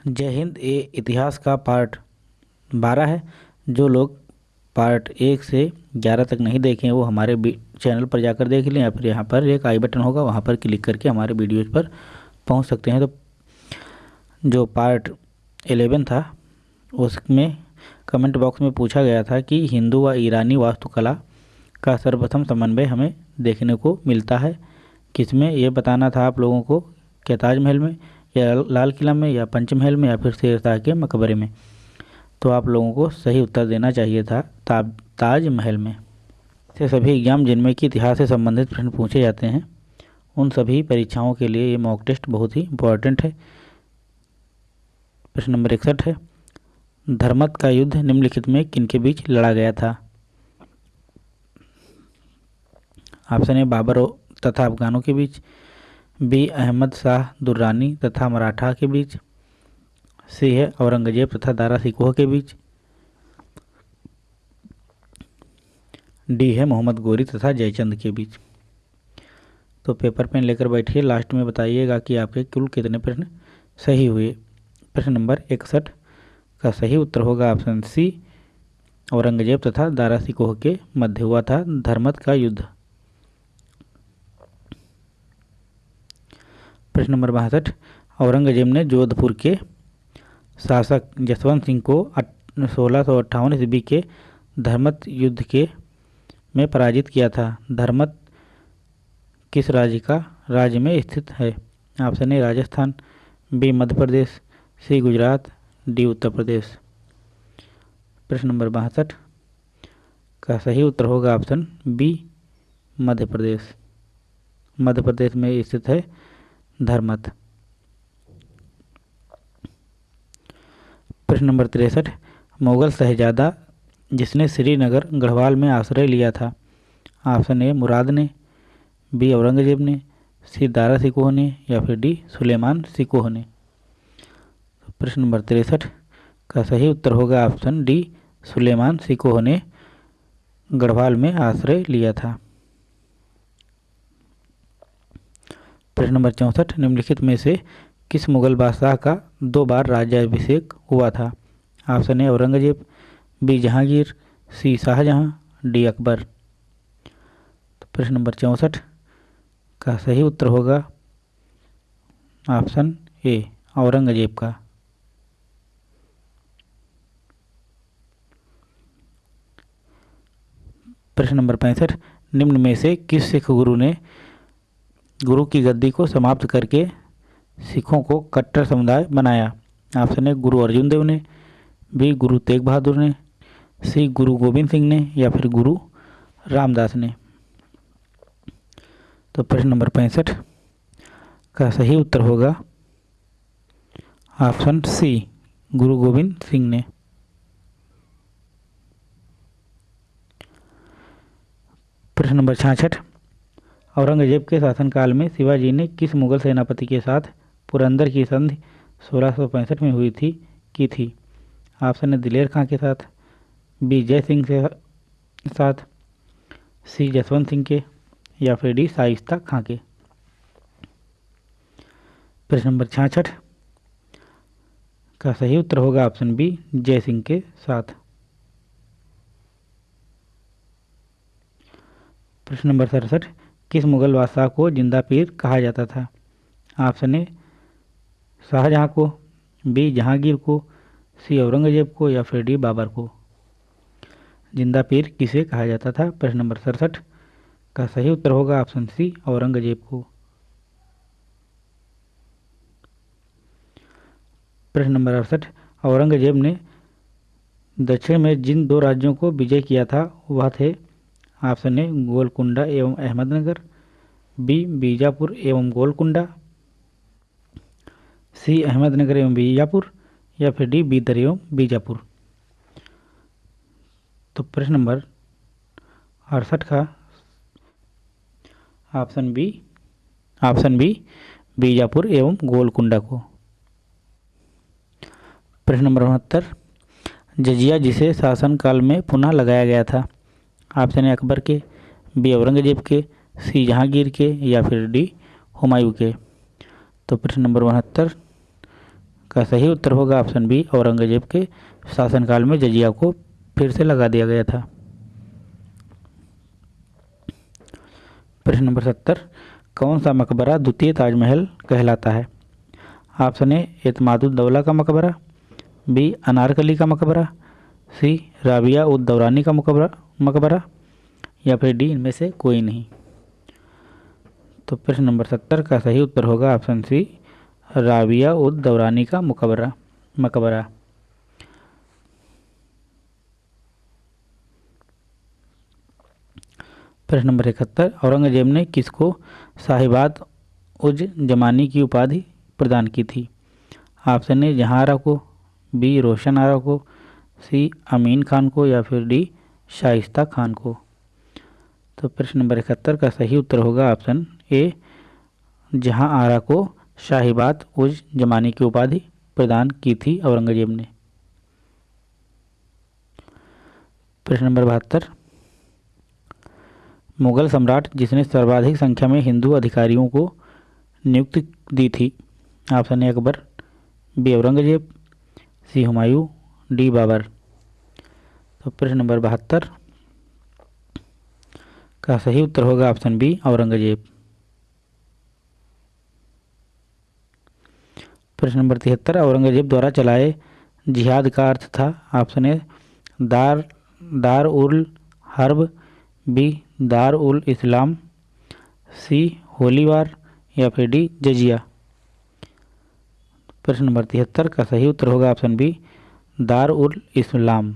जय हिंद, ये इतिहास का पार्ट बारह है। जो लोग पार्ट एक से ग्यारह तक नहीं देखे वो हमारे चैनल पर जाकर देख लें या फिर यहाँ पर एक आई बटन होगा, वहाँ पर क्लिक करके हमारे वीडियोज़ पर पहुँच सकते हैं। तो जो पार्ट एलेवन था, उसमें कमेंट बॉक्स में पूछा गया था कि हिंदू व ईरानी वास्तुकला का सर्वप्रथम समन्वय हमें देखने को मिलता है। किसमें यह बताना था आप लोगों को, क्या ताजमहल में या लाल किला में या पंचमहल में या फिर शेरशाह के मकबरे में। तो आप लोगों को सही उत्तर देना चाहिए था ता, ताजमहल में। से सभी एग्ज़ाम जिनमें कि इतिहास से संबंधित प्रश्न पूछे जाते हैं उन सभी परीक्षाओं के लिए ये मॉक टेस्ट बहुत ही इम्पोर्टेंट है। प्रश्न नंबर इकसठ है धर्मत का युद्ध निम्नलिखित में किनके बीच लड़ा गया था? ऑप्शन ए बाबर तथा अफगानों के बीच। बी. अहमद शाह दुर्रानी तथा मराठा के बीच, सी. है. औरंगज़ेब तथा दारा सिकोह के बीच, डी. है. मोहम्मद गोरी तथा जयचंद के बीच। तो पेपर पेन लेकर बैठिए। लास्ट में बताइएगा कि आपके कुल कितने प्रश्न सही हुए। प्रश्न नंबर इकसठ का सही उत्तर होगा ऑप्शन सी, औरंगज़ेब तथा दारा सिकोह के मध्य हुआ था धर्मत का युद्ध। प्रश्न नंबर बासठ औरंगज़ेब ने जोधपुर के शासक जसवंत सिंह को सोलह सौ अट्ठावन ईस्वी के धर्मत युद्ध के में पराजित किया था। धर्मत किस राज्य का राज्य में स्थित है? Option A, Rajasthan, B, Madhya Pradesh, C, Gujarat, D, Uttar Pradesh. प्रश्न नंबर बासठ का सही उत्तर होगा ऑप्शन बी, मध्य प्रदेश। मध्य प्रदेश में स्थित है धर्मत प्रश्न नंबर तिरसठ, मुगल शहजादा जिसने श्रीनगर गढ़वाल में आश्रय लिया था, ऑप्शन ए मुराद ने बी औरंगज़ेब ने, सी दारा सिकोह ने या फिर डी सुलेमान सिकोह ने। प्रश्न नंबर तिरसठ, का सही उत्तर होगा ऑप्शन डी सुलेमान सिकोह ने गढ़वाल में आश्रय लिया था। प्रश्न नंबर चौंसठ, निम्नलिखित में से किस मुगल बादशाह का दो बार राज्याभिषेक हुआ था? Option A, Aurangzeb, B, Jahangir, C, Shahjahan, D, Akbar. तो प्रश्न नंबर चौंसठ का सही उत्तर होगा ऑप्शन ए, औरंगज़ेब का। प्रश्न नंबर पैंसठ, निम्न में से किस सिख गुरु ने गुरु की गद्दी को समाप्त करके सिखों को कट्टर समुदाय बनाया। ऑप्शन ए गुरु अर्जुन देव ने बी गुरु तेग बहादुर ने सी गुरु गोविंद सिंह ने, या फिर गुरु रामदास ने। तो प्रश्न नंबर पैंसठ का सही उत्तर होगा ऑप्शन सी, गुरु गोविंद सिंह ने। प्रश्न नंबर छाछठ औरंगज़ेब के शासनकाल में शिवाजी ने किस मुगल सेनापति के साथ पुरंदर की संधि सोलह में हुई थी, की थी? ऑप्शन है दिलेर खां के साथ, बी जय सिंह के साथ, सी जसवंत सिंह के, या फिर डी शाइस्ता खां के। प्रश्न नंबर छाछठ का सही उत्तर होगा ऑप्शन बी, जय सिंह के साथ। प्रश्न नंबर सड़सठ किस मुगल बादशाह को ज़िंदा पीर कहा जाता था? ऑप्शन ए, शाहजहाँ को, बी, जहांगीर को, सी, औरंगज़ेब को या फिर डी, बाबर को। ज़िंदा पीर किसे कहा जाता था? प्रश्न नंबर सड़सठ का सही उत्तर होगा ऑप्शन सी, औरंगज़ेब को। प्रश्न नंबर अड़सठ, औरंगज़ेब ने दक्षिण में जिन दो राज्यों को विजय किया था, वह थे, ऑप्शन ए, गोलकुंडा एवं अहमदनगर बी, बीजापुर एवं गोलकुंडा, सी, अहमदनगर एवं बीजापुर, या फिर डी, बीदर एवं बीजापुर। तो प्रश्न नंबर अड़सठ का option B option B, Bijapur एवं गोलकुंडा को। प्रश्न नंबर उनहत्तर, जजिया जिसे शासनकाल में पुनः लगाया गया था, ऑप्शन ए, अकबर के, बी, औरंगज़ेब के सी जहांगीर के या फिर डी हुमायूं के। तो प्रश्न नंबर उनहत्तर, का सही उत्तर होगा ऑप्शन बी, औरंगज़ेब के शासनकाल में जजिया को फिर से लगा दिया गया था। प्रश्न नंबर सत्तर, कौन सा मकबरा द्वितीय ताजमहल कहलाता है? ऑप्शन ए, एतमादुद्दौला का मकबरा, बी, अनारकली का मकबरा, सी, राबिया उद दौरानी का मकबरा मकबरा, या फिर डी, इनमें से कोई नहीं। तो प्रश्न नंबर सत्तर का सही उत्तर होगा ऑप्शन सी, राबिया उद दौरानी का मकबरा मकबरा। प्रश्न नंबर इकहत्तर, औरंगज़ेब ने किसको साहिबाद उज जमानी की उपाधि प्रदान की थी? ऑप्शन ए जहाँ आरा को, बी, रोशन आरा को, सी, अमीन खान को या फिर डी, शाइस्ता खान को। तो प्रश्न नंबर इकहत्तर का सही उत्तर होगा ऑप्शन ए जहाँ आरा को शाहीबाद उज जमानी की उपाधि प्रदान की थी औरंगज़ेब ने। प्रश्न नंबर बहत्तर। मुगल सम्राट, जिसने सर्वाधिक संख्या में हिंदू अधिकारियों को नियुक्त दी थी option A Akbar, B Aurangzeb, C Humayun, D Babar. तो प्रश्न नंबर बहत्तर। का सही उत्तर होगा ऑप्शन बी औरंगज़ेब। प्रश्न नंबर तिहत्तर, औरंगज़ेब द्वारा चलाए जिहाद का अर्थ था। ऑप्शन ए दार दार उल हर्ब बी दार उल इस्लाम, सी होलीवार या फिर डी जजिया। प्रश्न नंबर तिहत्तर का सही उत्तर होगा ऑप्शन बी, दार उल इस्लाम।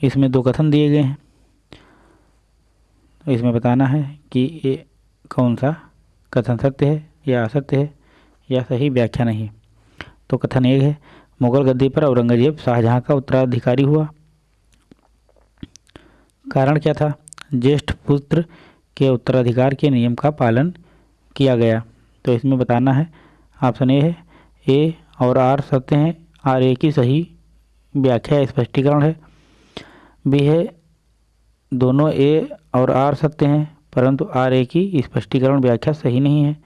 इसमें दो कथन दिए गए हैं। इसमें बताना है कि ये कौन सा कथन सत्य है या असत्य है, या सही व्याख्या नहीं। तो कथन एक है, मुगल गद्दी पर औरंगज़ेब शाहजहां का उत्तराधिकारी हुआ। कारण क्या था? ज्येष्ठ पुत्र के उत्तराधिकार के नियम का पालन किया गया। तो इसमें बताना है, ऑप्शन ए है, ए और आर सत्य हैं, आर ए की सही व्याख्या स्पष्टीकरण है। बी है, दोनों ए और आर सत्य हैं, परंतु आर ए की स्पष्टीकरण व्याख्या सही नहीं है।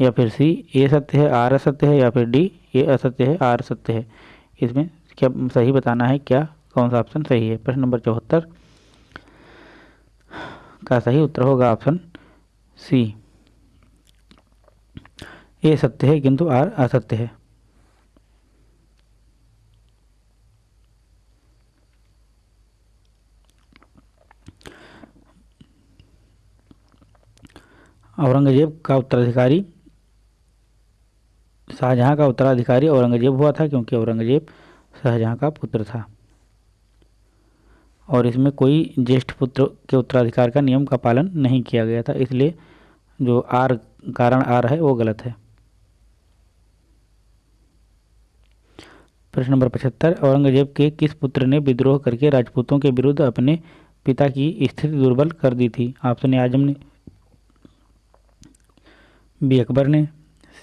या फिर सी, ए सत्य है, आर असत्य है, या फिर डी, ए असत्य है, आर सत्य है। इसमें क्या सही बताना है, क्या कौन सा ऑप्शन सही है? प्रश्न नंबर चौहत्तर। का सही उत्तर होगा ऑप्शन सी। ए सत्य है, किंतु आर असत्य है। औरंगज़ेब का उत्तराधिकारी, शाहजहां का उत्तराधिकारी औरंगज़ेब हुआ था, क्योंकि औरंगज़ेब शाहजहां का पुत्र था। और इसमें कोई ज्येष्ठ पुत्र के उत्तराधिकार का नियम का पालन नहीं किया गया था, इसलिए जो आर, कारण आर है, वो गलत है। प्रश्न नंबर पचहत्तर, औरंगज़ेब के किस पुत्र ने विद्रोह करके राजपूतों के विरुद्ध अपने पिता की स्थिति दुर्बल कर दी थी? ऑप्शन ए आज़म ने बी अकबर ने,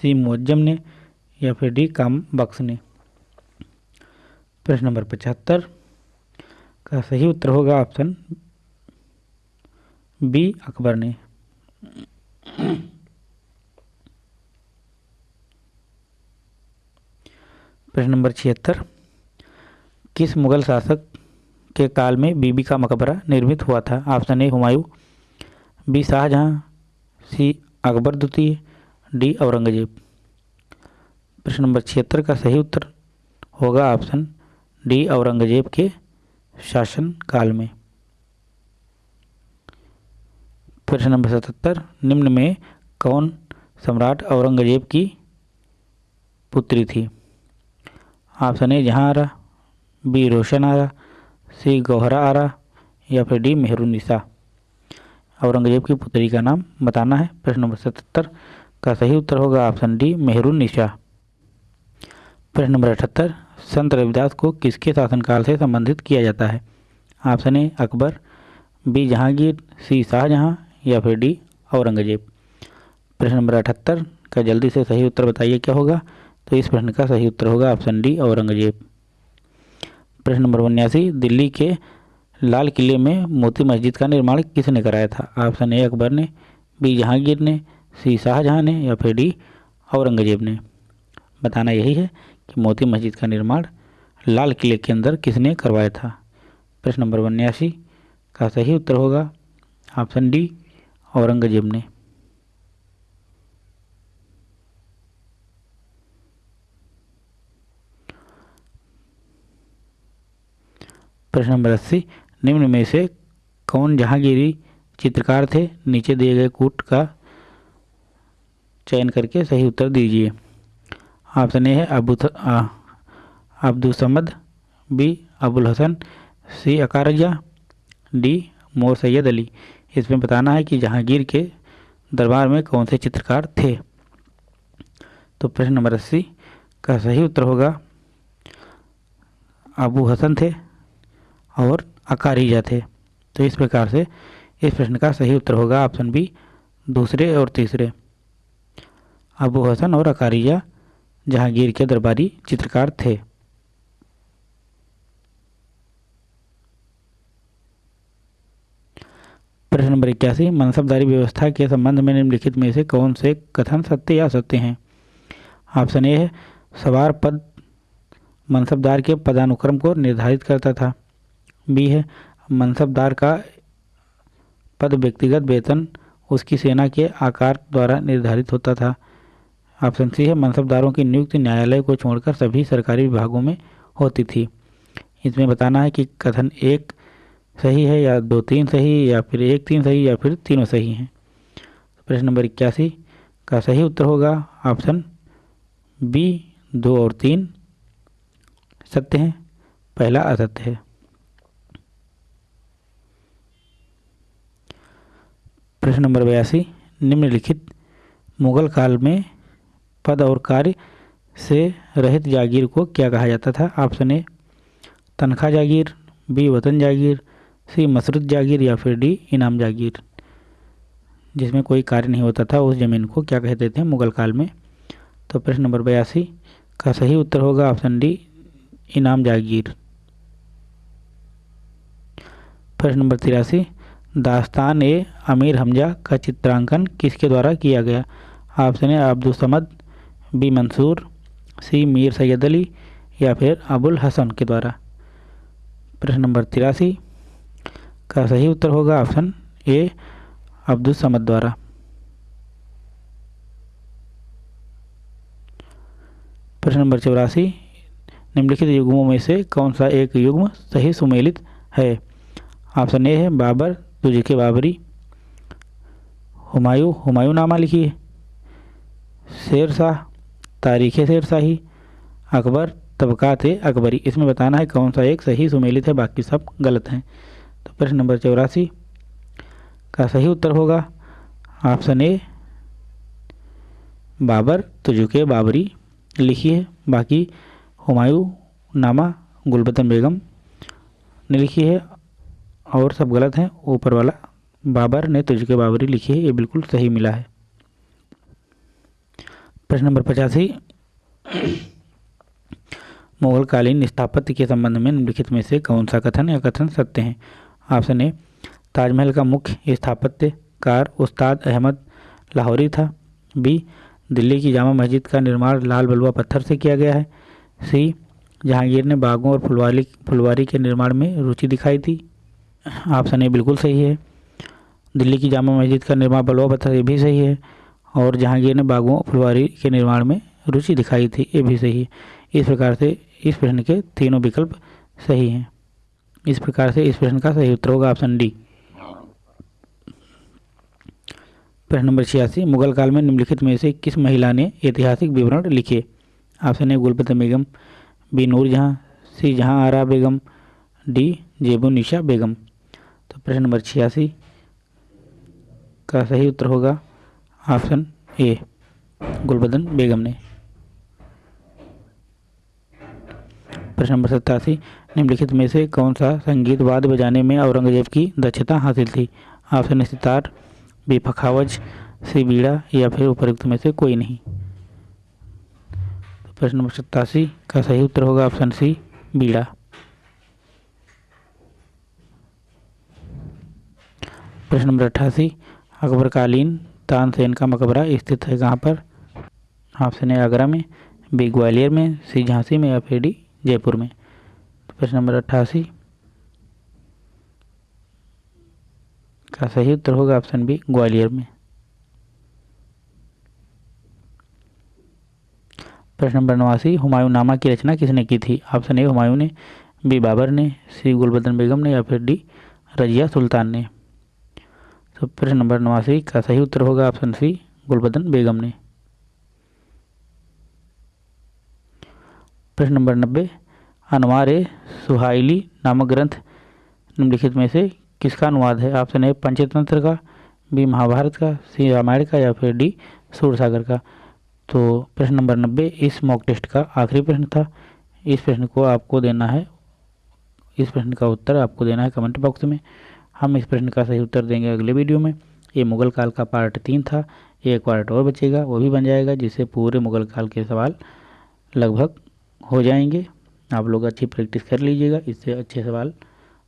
सी मुअज्जम ने या फिर डी काम बख्श ने। प्रश्न नंबर पचहत्तर, का सही उत्तर होगा ऑप्शन बी अकबर ने। प्रश्न नंबर छिहत्तर, किस मुगल शासक के काल में बीबी का मकबरा निर्मित हुआ था? Option A Humayun, B Shahjahan, C Akbar द्वितीय डी औरंगज़ेब। प्रश्न नंबर छिहत्तर का सही उत्तर होगा ऑप्शन डी औरंगज़ेब के शासन काल में। प्रश्न नंबर सतहत्तर, निम्न में कौन सम्राट औरंगज़ेब की पुत्री थी? ऑप्शन ए जहाँ आरा बी रोशन आरा सी गौहरा आरा या फिर डी मेहरुनिसा। औरंगज़ेब की पुत्री का नाम बताना है। प्रश्न नंबर सतहत्तर का सही उत्तर होगा ऑप्शन डी मेहरुनिसा प्रश्न नंबर अठहत्तर, संत रविदास को किसके शासनकाल से संबंधित किया जाता है? Option A, Akbar, B, Jahangir, C, Shahjahan, या फिर डी, औरंगज़ेब। प्रश्न नंबर अठहत्तर, का जल्दी से सही उत्तर बताइए क्या होगा? तो इस प्रश्न का सही उत्तर होगा ऑप्शन डी, औरंगज़ेब। प्रश्न नंबर उन्यासी, दिल्ली के लाल किले में मोती मस्जिद का निर्माण किसने कराया था? ऑप्शन ए, अकबर ने, बी, जहांगीर ने सी शाहजहां ने या फिर डी औरंगज़ेब ने। बताना यही है कि मोती मस्जिद का निर्माण लाल किले के अंदर किसने करवाया था? प्रश्न नंबर उन्यासी, का सही उत्तर होगा ऑप्शन डी औरंगज़ेब ने। प्रश्न नंबर अस्सी, निम्न में से कौन जहांगीरी चित्रकार थे? नीचे दिए गए कूट का चयन करके सही उत्तर दीजिए। ऑप्शन ए है Abu Abdul Samad, B, Abul Hasan, C, Aqa Riza, D, Mir Sayyid Ali. इसमें बताना है कि जहांगीर के दरबार में कौन से चित्रकार थे? तो प्रश्न नंबर अस्सी का सही उत्तर होगा, अबू हसन थे और अकारिजा थे। तो इस प्रकार से इस प्रश्न का सही उत्तर होगा, ऑप्शन बी दूसरे और तीसरे। अबू हसन और अकारिजा जहांगीर के दरबारी चित्रकार थे। प्रश्न नंबर इक्यासी, मनसबदारी व्यवस्था के संबंध में निम्नलिखित में से कौन से कथन सत्य या सत्य हैं? ऑप्शन ए है, सवार पद मनसबदार के पदानुक्रम को निर्धारित करता था। बी है, मनसबदार का पद व्यक्तिगत वेतन उसकी सेना के आकार द्वारा निर्धारित होता था। ऑप्शन सी है मनसबदारों की नियुक्ति न्यायालय को छोड़कर सभी सरकारी विभागों में होती थी। इसमें बताना है कि कथन एक सही है या दो तीन सही या फिर एक तीन सही या फिर तीनों सही हैं। प्रश्न नंबर इक्यासी का सही उत्तर होगा ऑप्शन बी, दो और तीन। सत्य हैं, पहला असत्य है। प्रश्न नंबर बयासी, निम्नलिखित मुगल काल में पद और कार्य से रहित जागीर को क्या कहा जाता था? ऑप्शन ए तनख्वाह जागीर बी वतन जागीर सी मसरूत जागीर या फिर डी इनाम जागीर। जिसमें कोई कार्य नहीं होता था, उस ज़मीन को क्या कहते थे मुगल काल में? तो प्रश्न नंबर बयासी, का सही उत्तर होगा ऑप्शन डी इनाम जागीर। प्रश्न नंबर तिरासी, दास्तान ए अमीर हमजा का चित्रांकन किसके द्वारा किया गया? Option A Abdul Samad B Mansur, C Mir Sayyid Ali या फिर अबुल हसन के द्वारा। प्रश्न नंबर तिरासी, का सही उत्तर होगा ऑप्शन ए अब्दुल समद द्वारा। प्रश्न नंबर चौरासी, निम्नलिखित युग्मों में से कौन सा एक युग्म सही सुमेलित है? ऑप्शन ए है बाबर तुझे के बाबरी। हुमायूं हुमायूं नामा लिखिए। शेर शाह तारीख शेर शाही अकबर तबकात अकबरी। इसमें बताना है कौन सा एक सही सुमेलित है बाकी सब गलत हैं। तो प्रश्न नंबर चौरासी का सही उत्तर होगा ऑप्शन ए, बाबर तुजुके बाबरी लिखी है। बाकी हुमायूं, नामा, गुलबतन बेगम ने लिखी है और सब गलत हैं। ऊपर वाला, बाबर ने तुझके बाबरी लिखी है, ये बिल्कुल सही मिला है। प्रश्न नंबर पचासी। मुगलकालीन स्थापत्य के संबंध में निम्नलिखित में से कौन सा कथन या कथन सत्य हैं? ऑप्शन ए, ताजमहल का मुख्य स्थापत्यकार उस्ताद अहमद लाहौरी था। बी, दिल्ली की जामा मस्जिद का निर्माण लाल बलुआ पत्थर से किया गया है। सी, जहांगीर ने बागों और फुलवारी फुलवारी के निर्माण में रुचि दिखाई थी। ऑप्शन ए बिल्कुल सही है। दिल्ली की जामा मस्जिद का निर्माण बलुआ पत्थर ये भी सही है। और जहांगीर ने बागों फुलवारी के निर्माण में रुचि दिखाई थी। ये भी सही है। इस प्रकार से इस प्रश्न के तीनों विकल्प सही हैं। इस प्रकार से इस प्रश्न का सही उत्तर होगा ऑप्शन डी। प्रश्न नंबर छियासी, मुगल काल में निम्नलिखित में से किस महिला ने ऐतिहासिक विवरण लिखे? Option A, Gulbadan Begum, B नूर जहाँ सी जहाँ आरा बेगम, डी जेबू निशा बेगम। तो प्रश्न नंबर छियासी का सही उत्तर होगा ऑप्शन ए, गुलबदन बेगम ने। प्रश्न नंबर सत्तासी, निम्नलिखित में से कौन सा संगीत वाद बजाने में औरंगज़ेब की दक्षता हासिल थी? Option sitar, B, pakhawaj, C, बीड़ा, या फिर उपयुक्त में से कोई नहीं। तो प्रश्न नंबर सत्तासी का सही उत्तर होगा ऑप्शन सी, बीड़ा। प्रश्न नंबर अट्ठासी, अकबरकालीन तानसेन का मकबरा स्थित है कहाँ पर ऑप्शन है आगरा में बी ग्वालियर में, सी झांसी में या फिर डी जयपुर में। तो प्रश्न नंबर अट्ठासी। का सही उत्तर होगा ऑप्शन बी, ग्वालियर में। प्रश्न नंबर नवासी, हुमायूं नामा की रचना किसने की थी? ऑप्शन ए, हुमायूं ने, बी बाबर ने, सी गुलबदन बेगम ने या फिर डी रजिया सुल्तान ने। तो प्रश्न नंबर नवासी, का सही उत्तर होगा ऑप्शन सी, गुलबदन बेगम ने। प्रश्न नंबर नब्बे, अनवार सुहाइली नामक ग्रंथ निम्नलिखित में से किसका अनुवाद है? ऑप्शन ए, पंचतंत्र का, बी, महाभारत का, सी, रामायण का या फिर डी, सूरसागर का। तो प्रश्न नंबर नब्बे, इस मॉक टेस्ट का आखिरी प्रश्न था। इस प्रश्न को आपको देना है, इस प्रश्न का उत्तर आपको देना है कमेंट बॉक्स में। हम इस प्रश्न का सही उत्तर देंगे अगले वीडियो में। ये मुगल काल का पार्ट तीन था। ये एक पार्ट और बचेगा, वो भी बन जाएगा, जिससे पूरे मुगल काल के सवाल लगभग हो जाएँगे। आप लोग अच्छी प्रैक्टिस कर लीजिएगा, इससे अच्छे सवाल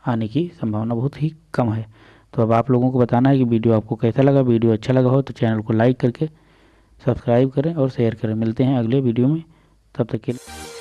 आने की संभावना बहुत ही कम है। तो अब आप लोगों को बताना है कि वीडियो आपको कैसा लगा। वीडियो अच्छा लगा हो तो चैनल को लाइक करके सब्सक्राइब करें और शेयर करें। मिलते हैं अगले वीडियो में। तब तक के लिए।